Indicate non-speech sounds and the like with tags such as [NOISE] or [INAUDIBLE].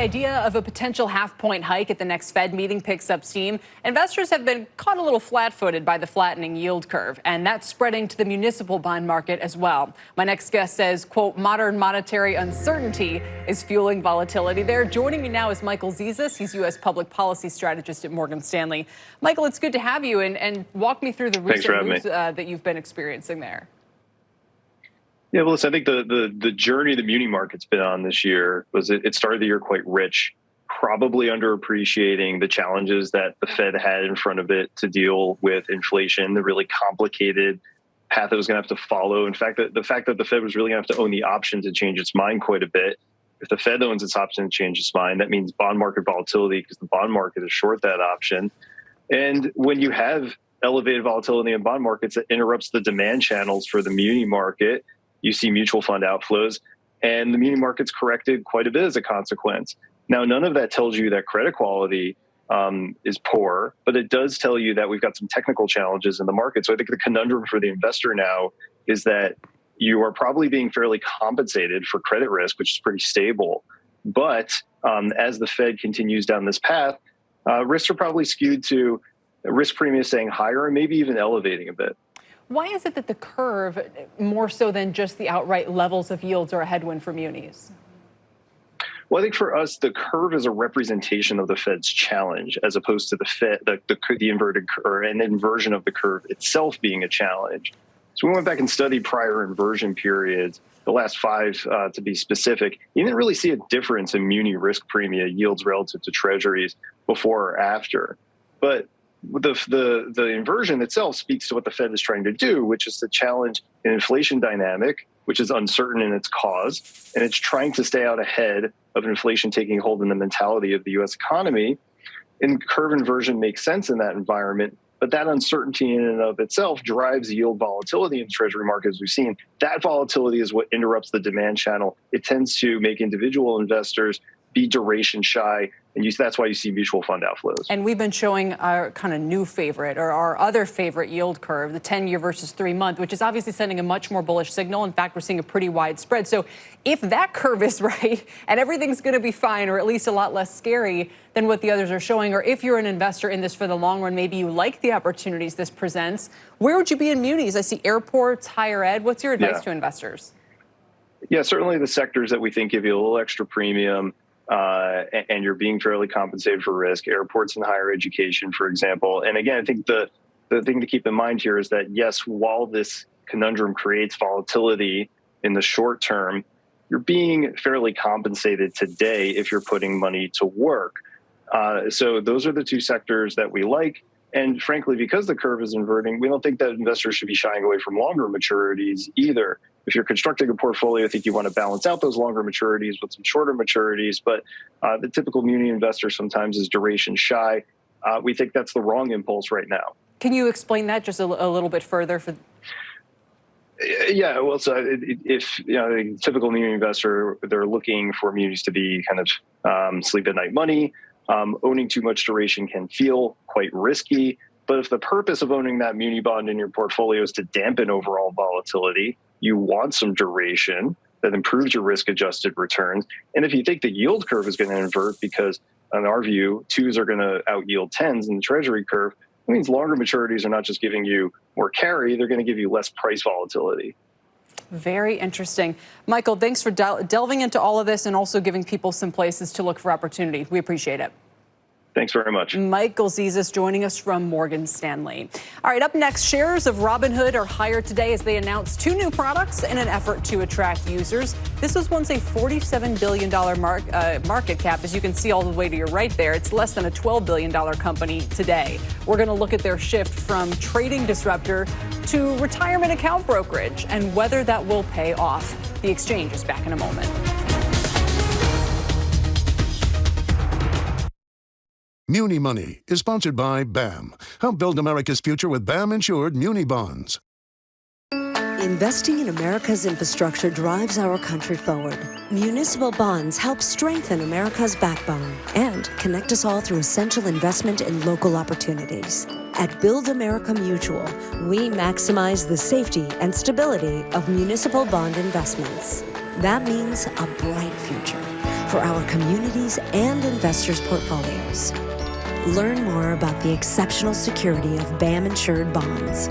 idea of a potential half point hike at the next Fed meeting picks up steam. Investors have been caught a little flat footed by the flattening yield curve, and that's spreading to the municipal bond market as well. My next guest says, quote, modern monetary uncertainty is fueling volatility there. Joining me now is Michael Zezas. He's U.S. public policy strategist at Morgan Stanley. Michael, it's good to have you and, and walk me through the recent moves uh, that you've been experiencing there. Yeah, well, listen, I think the, the the journey the muni market's been on this year was it, it started the year quite rich, probably underappreciating the challenges that the Fed had in front of it to deal with inflation, the really complicated path it was going to have to follow. In fact, the, the fact that the Fed was really going to have to own the option to change its mind quite a bit. If the Fed owns its option to change its mind, that means bond market volatility because the bond market is short that option. And when you have elevated volatility in bond markets, it interrupts the demand channels for the muni market you see mutual fund outflows, and the muni market's corrected quite a bit as a consequence. Now, none of that tells you that credit quality um, is poor, but it does tell you that we've got some technical challenges in the market. So I think the conundrum for the investor now is that you are probably being fairly compensated for credit risk, which is pretty stable. But um, as the Fed continues down this path, uh, risks are probably skewed to risk premium staying higher and maybe even elevating a bit. Why is it that the curve, more so than just the outright levels of yields, are a headwind for munis? Well, I think for us, the curve is a representation of the Fed's challenge, as opposed to the Fed, the, the, the inverted or an inversion of the curve itself being a challenge. So we went back and studied prior inversion periods, the last five uh, to be specific. You didn't really see a difference in muni risk premia yields relative to treasuries before or after. But the, the, the inversion itself speaks to what the Fed is trying to do, which is to challenge an inflation dynamic, which is uncertain in its cause, and it's trying to stay out ahead of inflation taking hold in the mentality of the U.S. economy. And curve inversion makes sense in that environment, but that uncertainty in and of itself drives yield volatility in the treasury market, as we've seen. That volatility is what interrupts the demand channel. It tends to make individual investors be duration shy and you, that's why you see mutual fund outflows. And we've been showing our kind of new favorite or our other favorite yield curve, the 10 year versus three month, which is obviously sending a much more bullish signal. In fact, we're seeing a pretty wide spread. So if that curve is [LAUGHS] right and everything's going to be fine or at least a lot less scary than what the others are showing, or if you're an investor in this for the long run, maybe you like the opportunities this presents, where would you be in munis? I see airports, higher ed. What's your advice yeah. to investors? Yeah, certainly the sectors that we think give you a little extra premium uh, and you're being fairly compensated for risk. Airports and higher education, for example. And again, I think the the thing to keep in mind here is that yes, while this conundrum creates volatility in the short term, you're being fairly compensated today if you're putting money to work. Uh, so those are the two sectors that we like. And frankly, because the curve is inverting, we don't think that investors should be shying away from longer maturities either if you're constructing a portfolio, I think you want to balance out those longer maturities with some shorter maturities. But uh, the typical muni investor sometimes is duration shy. Uh, we think that's the wrong impulse right now. Can you explain that just a, a little bit further? For yeah, well, so if you know the typical muni investor, they're looking for munis to be kind of um, sleep at night money. Um, owning too much duration can feel quite risky. But if the purpose of owning that muni bond in your portfolio is to dampen overall volatility, you want some duration that improves your risk adjusted returns. And if you think the yield curve is going to invert because in our view, twos are going to out yield tens in the treasury curve, it means longer maturities are not just giving you more carry, they're going to give you less price volatility. Very interesting. Michael, thanks for del delving into all of this and also giving people some places to look for opportunity. We appreciate it. Thanks very much. Michael Zezas joining us from Morgan Stanley. All right, up next, shares of Robinhood are higher today as they announce two new products in an effort to attract users. This was once a $47 billion mark, uh, market cap. As you can see all the way to your right there, it's less than a $12 billion company today. We're going to look at their shift from trading disruptor to retirement account brokerage and whether that will pay off. The exchange is back in a moment. Muni Money is sponsored by BAM. Help build America's future with BAM insured Muni bonds. Investing in America's infrastructure drives our country forward. Municipal bonds help strengthen America's backbone and connect us all through essential investment in local opportunities. At Build America Mutual, we maximize the safety and stability of municipal bond investments. That means a bright future for our communities and investors' portfolios. Learn more about the exceptional security of BAM insured bonds